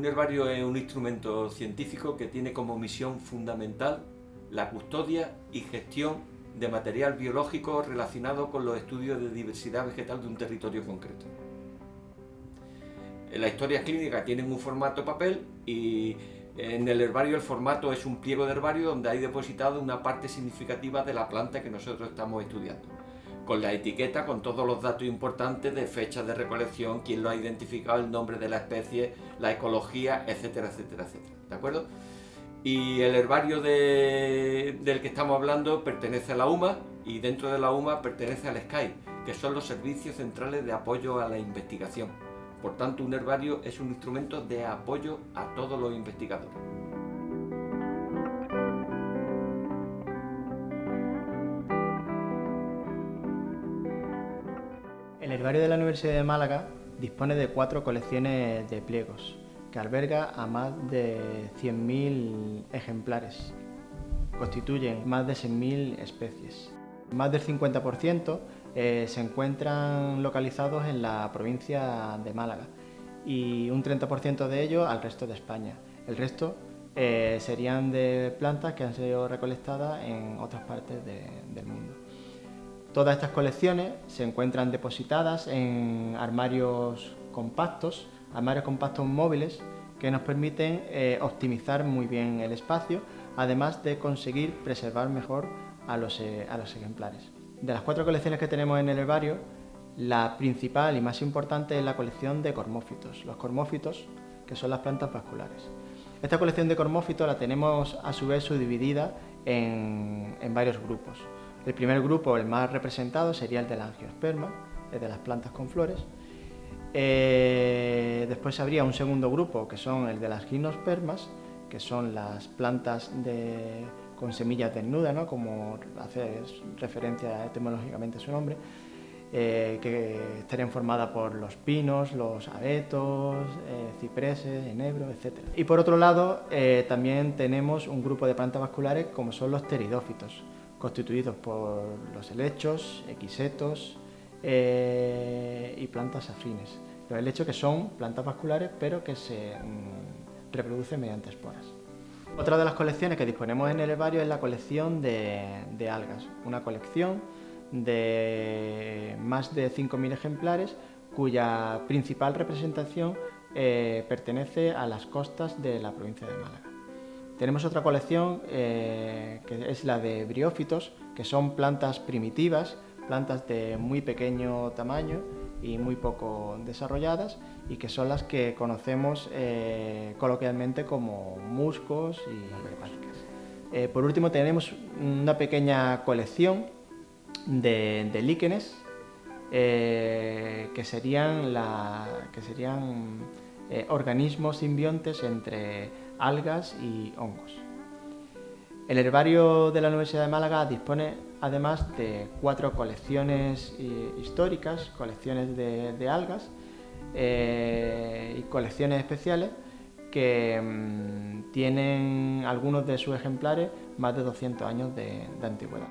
Un herbario es un instrumento científico que tiene como misión fundamental la custodia y gestión de material biológico relacionado con los estudios de diversidad vegetal de un territorio concreto. Las historias clínicas tienen un formato papel y en el herbario el formato es un pliego de herbario donde hay depositado una parte significativa de la planta que nosotros estamos estudiando. Con la etiqueta, con todos los datos importantes de fecha de recolección, quién lo ha identificado, el nombre de la especie, la ecología, etcétera, etcétera, etcétera. ¿De acuerdo? Y el herbario del que estamos hablando pertenece a la UMA y dentro de la UMA pertenece al SCAI, que son los servicios centrales de apoyo a la investigación. Por tanto, un herbario es un instrumento de apoyo a todos los investigadores. El herbario de la Universidad de Málaga dispone de cuatro colecciones de pliegos, que alberga a más de 100.000 ejemplares. Constituyen más de 6.000 especies. Más del 50% eh, se encuentran localizados en la provincia de Málaga y un 30% de ellos al resto de España. El resto eh, serían de plantas que han sido recolectadas en otras partes del mundo. Todas estas colecciones se encuentran depositadas en armarios compactos, armarios compactos móviles que nos permiten eh, optimizar muy bien el espacio, además de conseguir preservar mejor a los ejemplares. De las cuatro colecciones que tenemos en el herbario, la principal y más importante es la colección de cormófitos, los cormófitos que son las plantas vasculares. Esta colección de cormófitos la tenemos a su vez subdividida en, varios grupos. El primer grupo, el más representado, sería el del angiosperma, el de las plantas con flores. Eh, después habría un segundo grupo que son el de las gimnospermas, que son las plantas de con semillas desnudas, ¿no? como hace referencia etimológicamente su nombre, eh, que estarían formadas por los pinos, los abetos, eh, cipreses, enebros, etc. Y por otro lado, también tenemos un grupo de plantas vasculares como son los pteridófitos, constituidos por los helechos, equisetos y plantas afines. Los helechos que son plantas vasculares pero que se mm, reproducen mediante esporas. Otra de las colecciones que disponemos en el herbario es la colección de, algas, una colección de más de 5.000 ejemplares cuya principal representación eh, pertenece a las costas de la provincia de Málaga. Tenemos otra colección eh, que es la de briófitos, que son plantas primitivas, plantas de muy pequeño tamaño y muy poco desarrolladas y que son las que conocemos eh, coloquialmente como muscos y eh, por último tenemos una pequeña colección de, líquenes que serían, que serían organismos simbiontes entre algas y hongos. El herbario de la Universidad de Málaga dispone además de cuatro colecciones históricas, colecciones de, algas eh, y colecciones especiales que mm, tienen algunos de sus ejemplares más de 200 años de, antigüedad.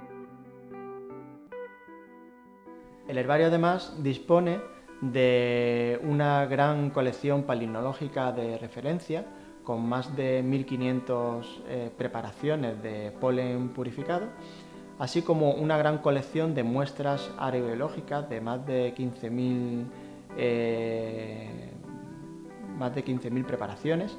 El herbario además dispone de una gran colección palinológica de referencia con más de 1500 eh, preparaciones de polen purificado así como una gran colección de muestras aerobiológicas de más de 15.000 eh, más de 15.000 preparaciones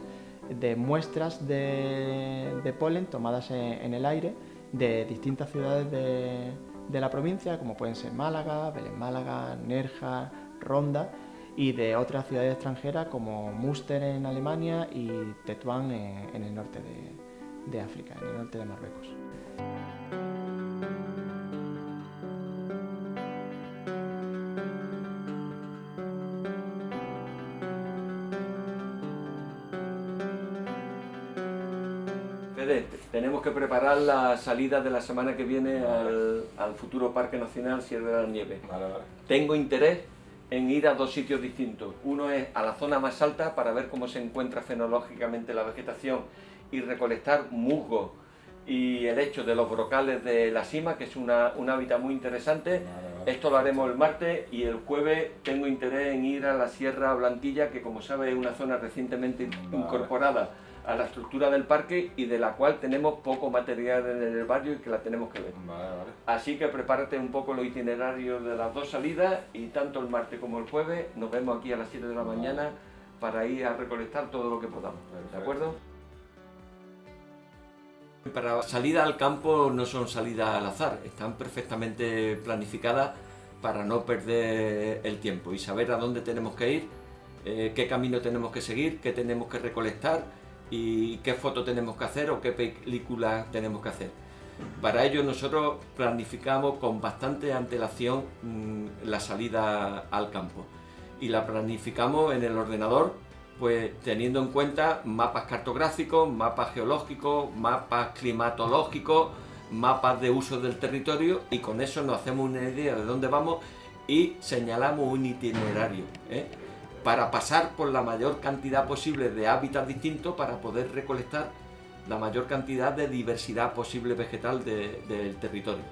de muestras de, polen tomadas en, el aire de distintas ciudades de, la provincia, como pueden ser Málaga, Belén Málaga, Nerja, Ronda, y de otras ciudades extranjeras como Münster en Alemania y Tetuán en, el norte de África, en el norte de Marruecos. tenemos que preparar la salida de la semana que viene al, futuro Parque Nacional Sierra de la Nieve. Tengo interés en ir a dos sitios distintos. Uno es a la zona más alta para ver cómo se encuentra fenológicamente la vegetación y recolectar musgo y el hecho de los brocales de la cima, que es un hábitat muy interesante. Esto lo haremos el martes y el jueves tengo interés en ir a la Sierra Blanquilla, que como sabes es una zona recientemente incorporada a la estructura del parque y de la cual tenemos poco material en el barrio y que la tenemos que ver. Así que prepárate un poco los itinerarios de las dos salidas y tanto el martes como el jueves nos vemos aquí a las 7 de la mañana para ir a recolectar todo lo que podamos. ¿De acuerdo? Para salida al campo no son salidas al azar, están perfectamente planificadas para no perder el tiempo y saber a dónde tenemos que ir, eh, qué camino tenemos que seguir, qué tenemos que recolectar y qué foto tenemos que hacer o qué película tenemos que hacer. Para ello nosotros planificamos con bastante antelación mm, la salida al campo y la planificamos en el ordenador pues teniendo en cuenta mapas cartográficos, mapas geológicos, mapas climatológicos, mapas de uso del territorio y con eso nos hacemos una idea de dónde vamos y señalamos un itinerario ¿eh? Para pasar por la mayor cantidad posible de hábitats distintos para poder recolectar la mayor cantidad de diversidad posible vegetal del territorio.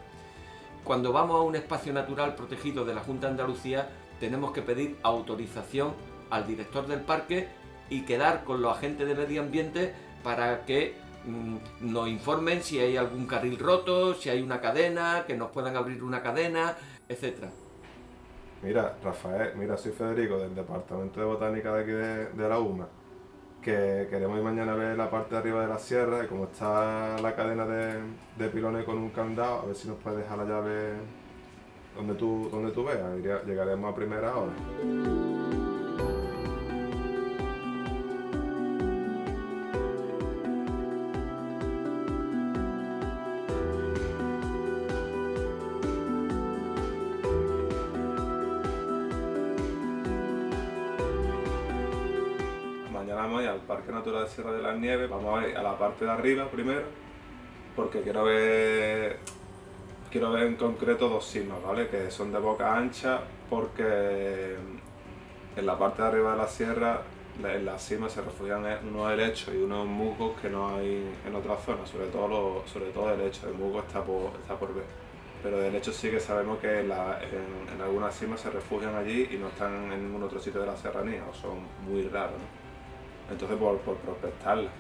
Cuando vamos a un espacio natural protegido de la Junta de Andalucía tenemos que pedir autorización al director del parque y quedar con los agentes de medio ambiente para que mm, nos informen si hay algún carril roto, si hay una cadena, que nos puedan abrir una cadena, etcétera. Mira, Rafael, mira, soy Federico del Departamento de Botánica de aquí de, la UMA, que queremos ir mañana a ver la parte de arriba de la sierra y como está la cadena de, de pilones con un candado, a ver si nos puedes dejar la llave donde tú, donde tú veas, llegaremos a primera hora. Vamos a ir al Parque Natural de Sierra de las Nieves, vamos a ir a la parte de arriba primero, porque quiero ver quiero ver en concreto dos simas, ¿vale? Que son de boca ancha porque en la parte de arriba de la sierra, en la cima se refugian unos helechos y unos musgos que no hay en otras zonas, sobre todo, sobre todo el helecho, el musgo está por, está por ver. Pero de hecho sí que sabemos que en, en, algunas cimas se refugian allí y no están en ningún otro sitio de la serranía, o son muy raros, ¿no? Entonces por, por prospectarlas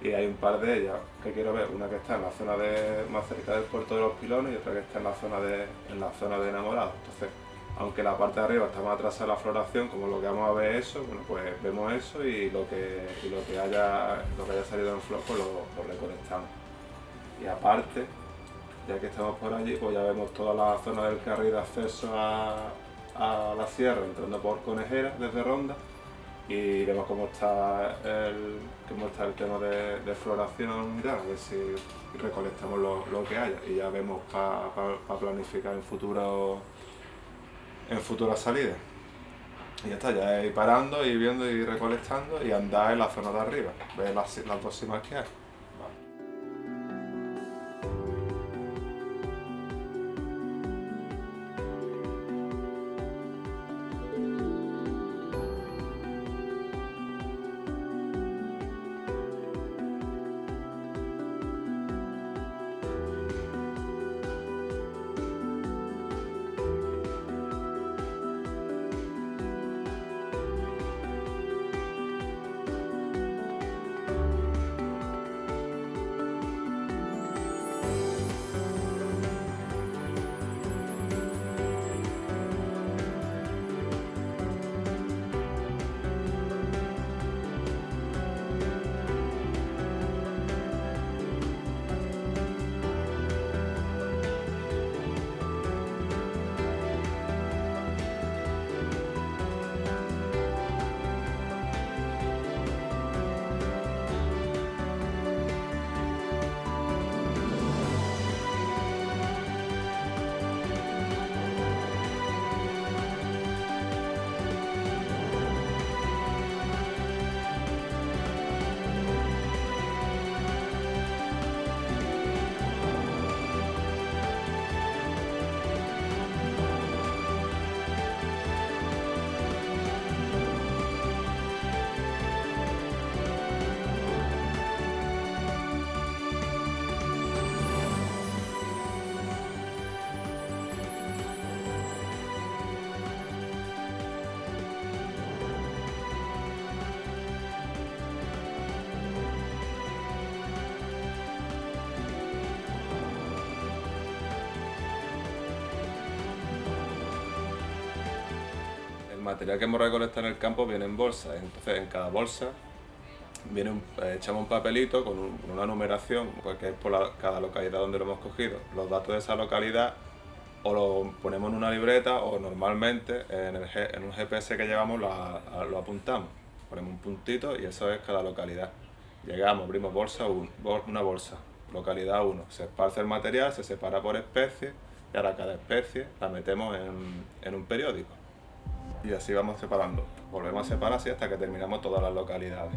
y hay un par de ellas que quiero ver, una que está en la zona de, más cerca del puerto de los pilones y otra que está en la zona de, en la zona de enamorados. Entonces, aunque la parte de arriba está más atrasada la floración, como lo que vamos a ver eso, bueno pues vemos eso y lo que, lo que, haya, lo que haya salido en flor pues lo, lo recolectamos. Y aparte, ya que estamos por allí, pues ya vemos toda la zona del carril de acceso a, a la sierra, entrando por Conejera desde Ronda y vemos cómo está el, cómo está el tema de, floración y a ver si recolectamos lo, que haya y ya vemos para planificar en futuro en futuras salidas. Y ya está, ya ir parando, ir viendo y recolectando y andar en la zona de arriba, ver las, las dos que hay. Material que hemos recolectado en el campo viene en bolsa, entonces en cada bolsa viene eh, echamos un papelito con, una numeración, porque es por cada localidad donde lo hemos cogido, los datos de esa localidad o lo ponemos en una libreta o normalmente en, un GPS que llevamos lo, apuntamos, ponemos un puntito y eso es cada localidad. Llegamos, abrimos bolsa una bolsa, localidad 1, se esparce el material, se separa por especie y ahora cada especie la metemos en, un periódico. Y así vamos separando. Volvemos a separar así hasta que terminamos todas las localidades.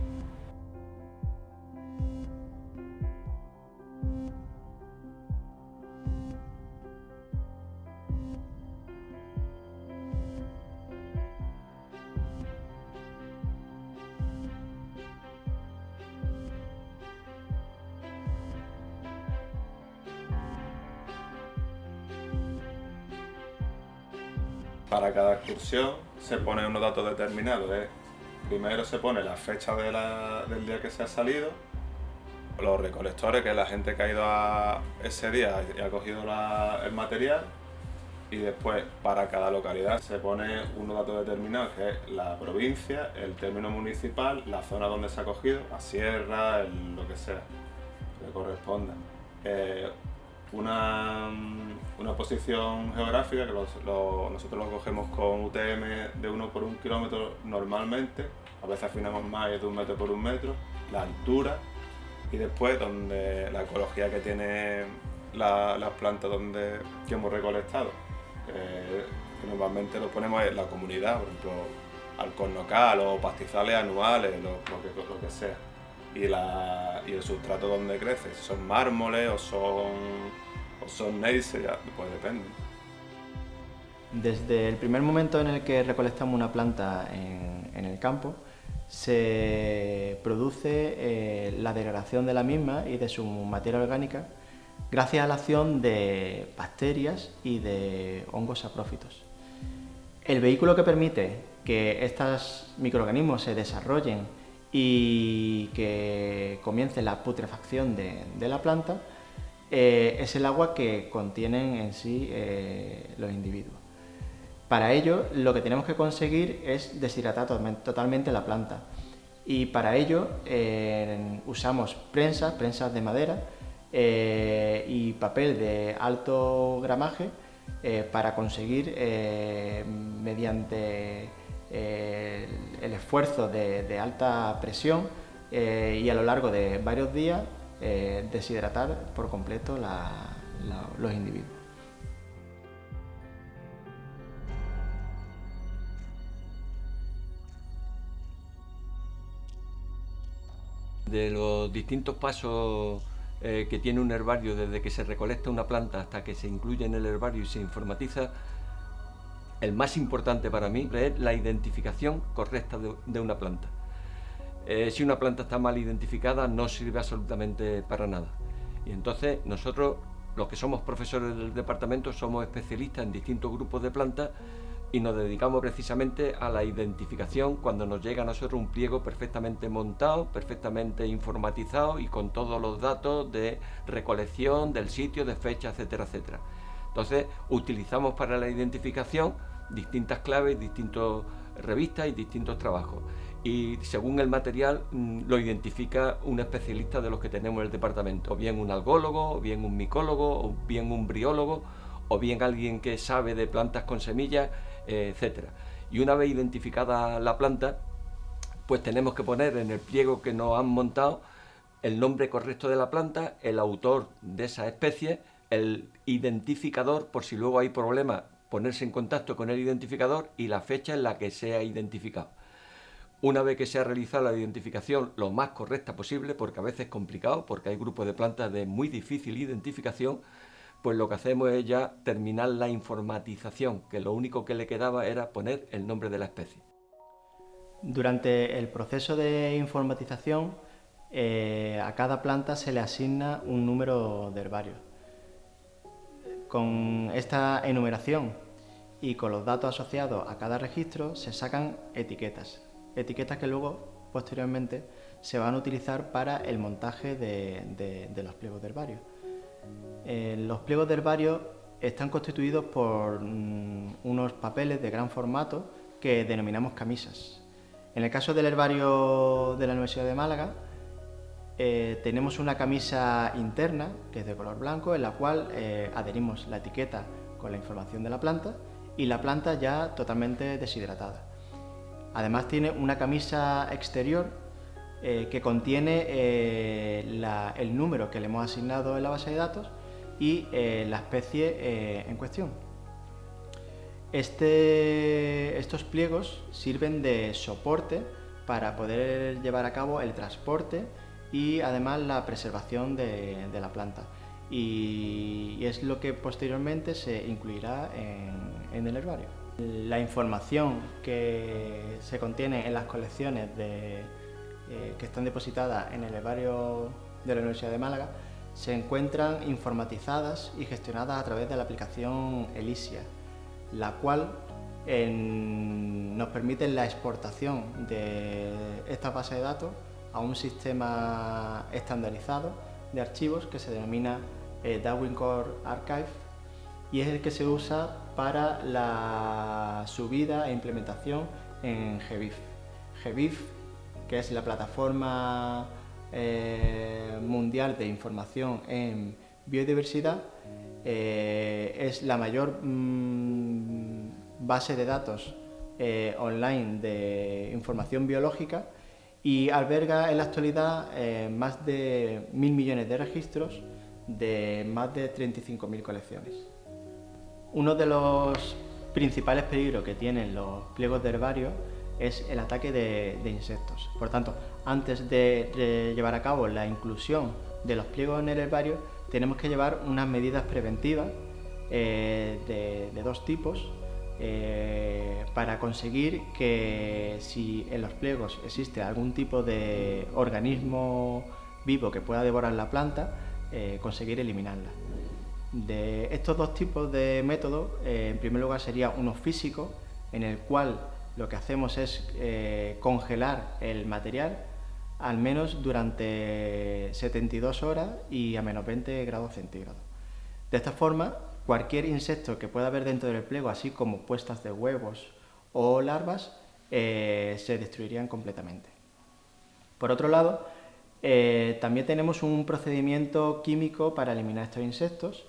Para cada excursión se pone unos datos determinados. ¿eh? Primero se pone la fecha del día que se ha salido, los recolectores, que es la gente que ha ido a ese día y ha cogido el material, y después para cada localidad se pone unos datos determinados, que es la provincia, el término municipal, la zona donde se ha cogido, la sierra, lo que sea, que corresponda. Eh, una, una posición geográfica que nosotros lo cogemos con UTM de 1 por 1 kilómetro normalmente, a veces afinamos más de un metro por un metro, la altura y después donde la ecología que tiene las plantas donde, que hemos recolectado. que normalmente lo ponemos en la comunidad, por ejemplo, alcornocal o pastizales anuales, lo, lo que sea y, la, y el sustrato donde crece, son mármoles o son, o son pues depende. Desde el primer momento en el que recolectamos una planta en, en el campo, se produce eh, la degradación de la misma y de su materia orgánica gracias a la acción de bacterias y de hongos saprófitos. El vehículo que permite que estos microorganismos se desarrollen y que comience la putrefacción de, la planta, eh, es el agua que contienen en sí eh, los individuos. Para ello, lo que tenemos que conseguir es deshidratar totalmente la planta. Y para ello eh, usamos prensas, prensas de madera y papel de alto gramaje para conseguir, mediante el esfuerzo de, alta presión eh, y a lo largo de varios días eh, deshidratar por completo los individuos. De los distintos pasos eh, que tiene un herbario desde que se recolecta una planta hasta que se incluye en el herbario y se informatiza, el más importante para mí es la identificación correcta de, una planta. Eh, si una planta está mal identificada no sirve absolutamente para nada. Y entonces nosotros, los que somos profesores del departamento, somos especialistas en distintos grupos de plantas y nos dedicamos precisamente a la identificación cuando nos llega a nosotros un pliego perfectamente montado, perfectamente informatizado y con todos los datos de recolección, del sitio, de fecha, etcétera, etcétera. Entonces utilizamos para la identificación distintas claves, distintas revistas y distintos trabajos. Y según el material mm, lo identifica un especialista de los que tenemos en el departamento, o bien un algólogo, o bien un micólogo, o bien un briólogo, o bien alguien que sabe de plantas con semillas, eh, etc. Y una vez identificada la planta, pues tenemos que poner en el pliego que nos han montado el nombre correcto de la planta, el autor de esa especie, el identificador por si luego hay problemas ponerse en contacto con el identificador y la fecha en la que se ha identificado. Una vez que se ha realizado la identificación lo más correcta posible, porque a veces es complicado, porque hay grupos de plantas de muy difícil identificación, pues lo que hacemos es ya terminar la informatización, que lo único que le quedaba era poner el nombre de la especie. Durante el proceso de informatización, eh, a cada planta se le asigna un número de herbario con esta enumeración y con los datos asociados a cada registro se sacan etiquetas, etiquetas que luego posteriormente se van a utilizar para el montaje de, los pliegos de herbario. Eh, los pliegos de herbario están constituidos por mm, unos papeles de gran formato que denominamos camisas. En el caso del herbario de la Universidad de Málaga, eh, tenemos una camisa interna, que es de color blanco, en la cual eh, adherimos la etiqueta con la información de la planta y la planta ya totalmente deshidratada. Además tiene una camisa exterior eh, que contiene el número que le hemos asignado en la base de datos y la especie en cuestión. Este, estos pliegos sirven de soporte para poder llevar a cabo el transporte y además la preservación de, la planta. Y, es lo que posteriormente se incluirá en, el herbario. La información que se contiene en las colecciones eh, que están depositadas en el herbario de la Universidad de Málaga se encuentran informatizadas y gestionadas a través de la aplicación Elisia, la cual nos permite la exportación de esta base de datos a un sistema estandarizado de archivos que se denomina eh, Darwin Core Archive y es el que se usa para la subida e implementación en GBIF. GBIF, que es la plataforma eh, mundial de información en biodiversidad, eh, es la mayor mm, base de datos online de información biológica y alberga en la actualidad eh, más de mil millones de registros de más de 35.000 colecciones. Uno de los principales peligros que tienen los pliegos de herbario es el ataque de, insectos. Por tanto, antes de, llevar a cabo la inclusión de los pliegos en el herbario, tenemos que llevar unas medidas preventivas eh, de dos tipos eh, para conseguir que si en los pliegos existe algún tipo de organismo vivo que pueda devorar la planta, eh, conseguir eliminarla. De estos dos tipos de métodos, eh, en primer lugar sería uno físico, en el cual lo que hacemos es congelar el material al menos durante 72 horas y a menos 20 grados centígrados. De esta forma cualquier insecto que pueda haber dentro del pliego, así como puestas de huevos o larvas, eh, se destruirían completamente. Por otro lado, eh, también tenemos un procedimiento químico para eliminar estos insectos,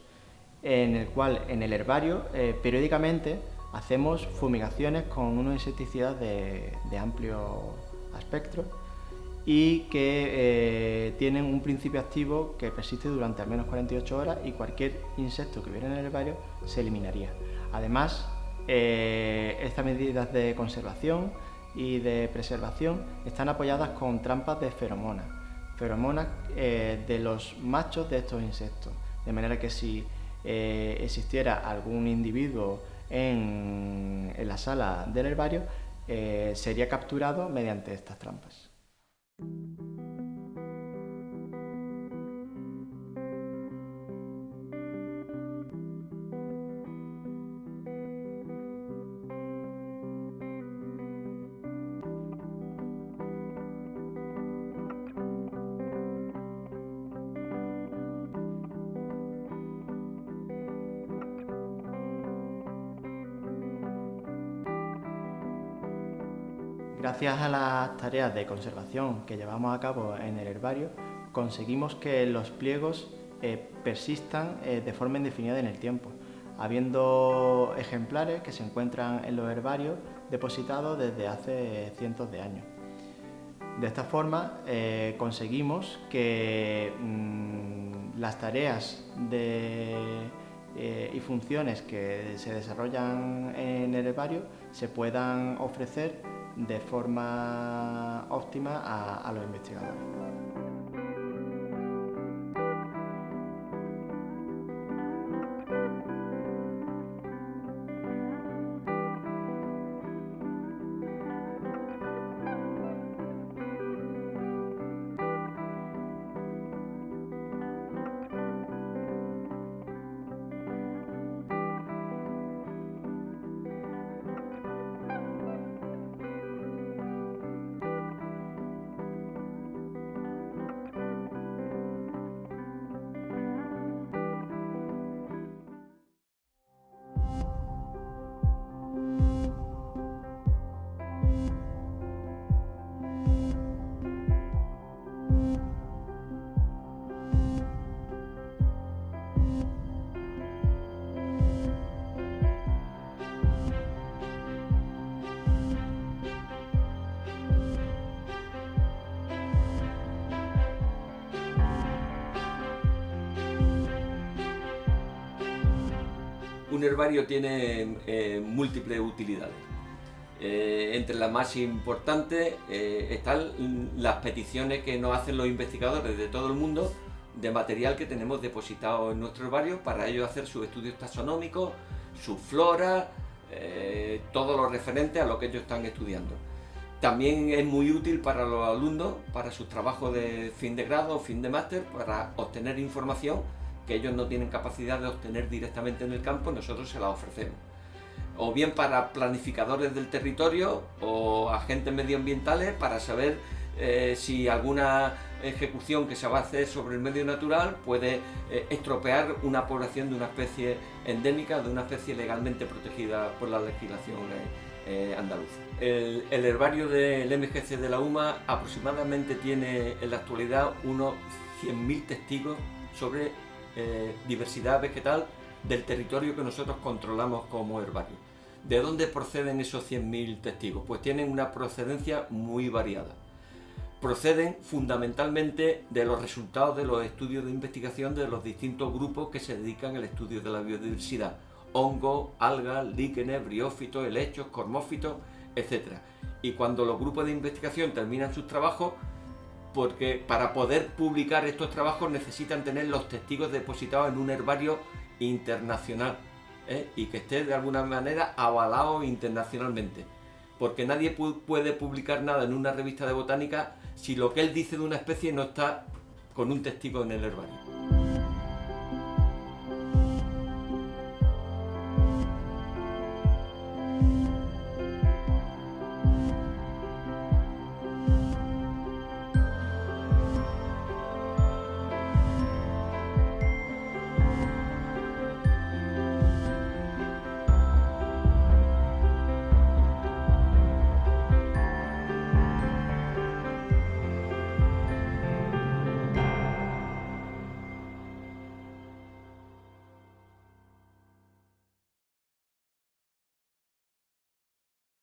en el cual en el herbario eh, periódicamente hacemos fumigaciones con unos insecticidas de, de amplio espectro y que eh, tienen un principio activo que persiste durante al menos 48 horas y cualquier insecto que hubiera en el herbario se eliminaría. Además, eh, estas medidas de conservación y de preservación están apoyadas con trampas de feromonas, feromonas eh, de los machos de estos insectos, de manera que si existiera algún individuo en la sala del herbario, sería capturado mediante estas trampas. Gracias a las tareas de conservación que llevamos a cabo en el herbario, conseguimos que los pliegos eh, persistan eh, de forma indefinida en el tiempo, habiendo ejemplares que se encuentran en los herbarios depositados desde hace cientos de años. De esta forma eh, conseguimos que mm, las tareas y funciones que se desarrollan en el herbario se puedan ofrecer de forma óptima a, los investigadores. Un herbario tiene eh, múltiples utilidades. Eh, entre las más importantes eh, están las peticiones que nos hacen los investigadores de todo el mundo de material que tenemos depositado en nuestro herbario para ellos hacer sus estudios taxonómicos, su flora, todo lo referente a lo que ellos están estudiando. También es muy útil para los alumnos, para sus trabajos de fin de grado fin de máster, para obtener información que ellos no tienen capacidad de obtener directamente en el campo, nosotros se la ofrecemos. O bien para planificadores del territorio o agentes medioambientales para saber eh, si alguna ejecución que se va a hacer sobre el medio natural puede eh, estropear una población de una especie endémica, de una especie legalmente protegida por la legislación eh, andaluza. El, el, herbario del MGC de la UMA aproximadamente tiene en la actualidad unos 100.000 testigos sobre eh, diversidad vegetal del territorio que nosotros controlamos como herbario. ¿De dónde proceden esos 100.000 testigos? Pues tienen una procedencia muy variada. Proceden fundamentalmente de los resultados de los estudios de investigación de los distintos grupos que se dedican al estudio de la biodiversidad. Hongos, algas, líquenes, briófitos, helechos, cormófitos, etc. Y cuando los grupos de investigación terminan sus trabajos, porque para poder publicar estos trabajos necesitan tener los testigos depositados en un herbario internacional ¿eh? y que esté de alguna manera avalado internacionalmente. Porque nadie puede publicar nada en una revista de botánica si lo que él dice de una especie no está con un testigo en el herbario.